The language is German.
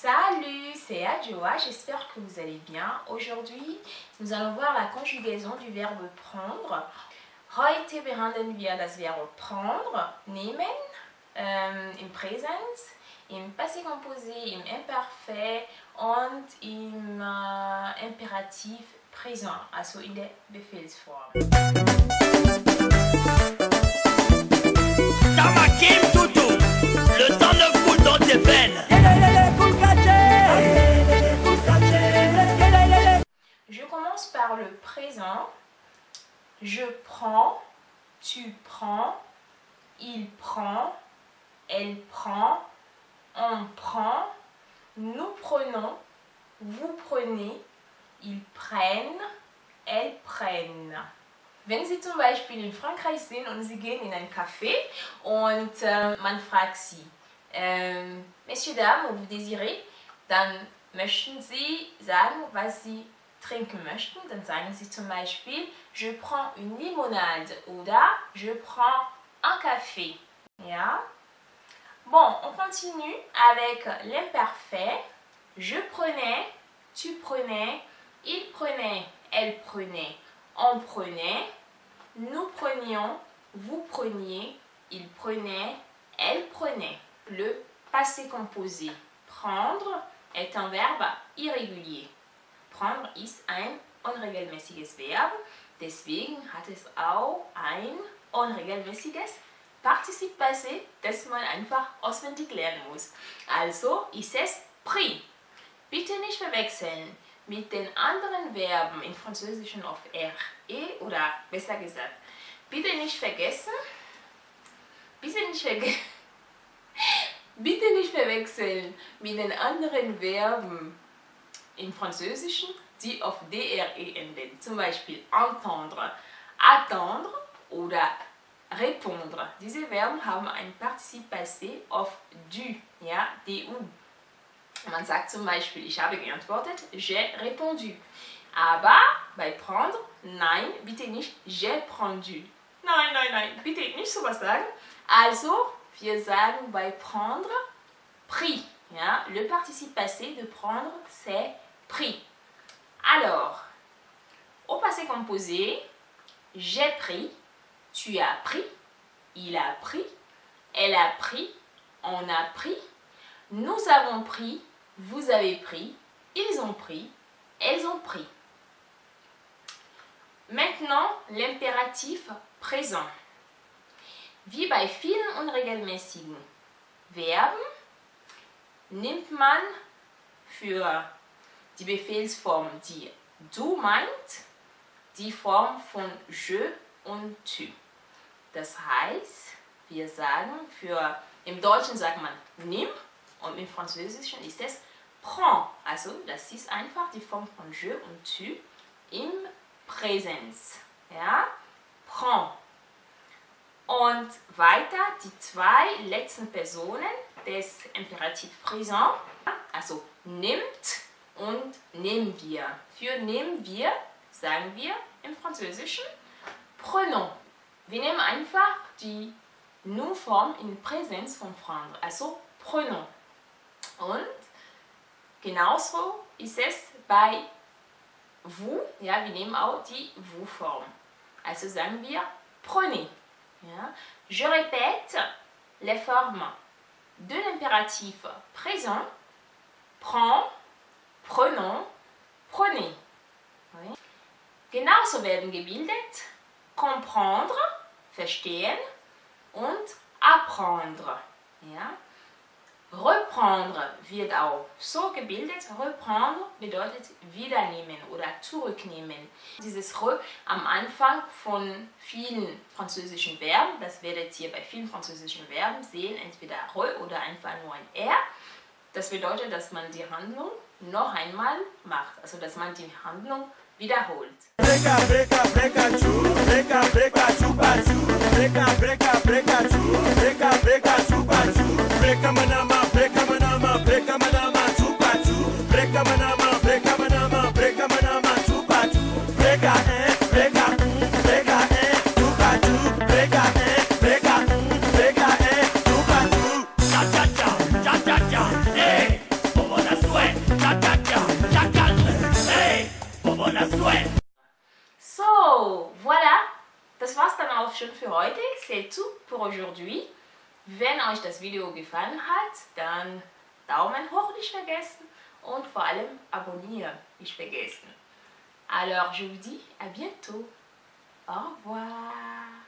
Salut, c'est Adjoa, j'espère que vous allez bien. Aujourd'hui, nous allons voir la conjugaison du verbe prendre. Heute behandeln wir das Verb prendre, nehmen, ähm, im Präsens, im Passé composé, im Imparfait und im äh, Imperativ présent, also in der Befehlsform. Le ne dans tes. Je prends, tu prends, il prend, elle prend, on prend, nous prenons, vous prenez, ils prennent, elles prennent. Wenn Sie zum Beispiel in Frankreich sind und Sie gehen in ein Café und äh, man fragt Sie, ähm, Messieurs, Dames, vous désirez, dann möchten Sie sagen, was Sie trinken möchten, dann sagen Sie zum Beispiel, je prends une limonade oder je prends un café. Ja? Bon, on continue avec l'imparfait. Je prenais, tu prenais, il prenait, elle prenait, on prenait, nous prenions, vous preniez, il prenait, elle prenait. Le passé composé. Prendre est un verbe irrégulier. Prendre ist ein unregelmäßiges Verb, deswegen hat es auch ein unregelmäßiges Partizip passé, das man einfach auswendig lernen muss. Also ist es pris. Bitte nicht verwechseln mit den anderen Verben im Französischen auf R, E oder besser gesagt, bitte nicht vergessen, bitte nicht vergessen, bitte nicht verwechseln mit den anderen Verben im Französischen, die auf DRE enden. Zum Beispiel entendre, attendre oder répondre. Diese Verben haben ein Partizip passé auf du, ja, du. Man sagt zum Beispiel, ich habe geantwortet, j'ai répondu. Aber bei prendre, nein, bitte nicht j'ai prendu. Nein, nein, nein, bitte nicht sowas sagen. Also, wir sagen bei prendre, pris. Ja, le participe passé de prendre, c'est pris. Alors, au passé composé, j'ai pris, tu as pris, il a pris, elle a pris, on a pris, nous avons pris, vous avez pris, ils ont pris, elles ont pris. Maintenant, l'impératif présent. Wie bei vielen unregelmäßigen Verben nimmt man für die Befehlsform, die du meint, die Form von je und tu. Das heißt, wir sagen für, im Deutschen sagt man nimm und im Französischen ist es prends. Also das ist einfach die Form von je und tu im Präsens. Ja? Prends. Und weiter die zwei letzten Personen des Imperativ Präsent, also nimmt und nehmen wir. Für nehmen wir sagen wir im Französischen prenons. Wir nehmen einfach die Nu-Form in Präsenz von prendre, also prenons. Und genauso ist es bei vous, ja, wir nehmen auch die vous-Form. Also sagen wir prenez. Ja. Je répète les formes de l'impératif présent, prends, prenons, prenez. Oui. Genauso werden gebildet comprendre, verstehen und apprendre. Ja. Reprendre wird auch so gebildet. Reprendre bedeutet wiedernehmen oder zurücknehmen. Dieses re am Anfang von vielen französischen Verben, das werdet ihr bei vielen französischen Verben sehen, entweder re oder einfach nur ein r. Das bedeutet, dass man die Handlung noch einmal macht, also dass man die Handlung wiederholt. Breaka, breaka, auch schon für heute. C'est tout pour aujourd'hui. Wenn euch das Video gefallen hat, dann Daumen hoch nicht vergessen und vor allem abonnieren nicht vergessen. Alors, je vous dis à bientôt. Au revoir.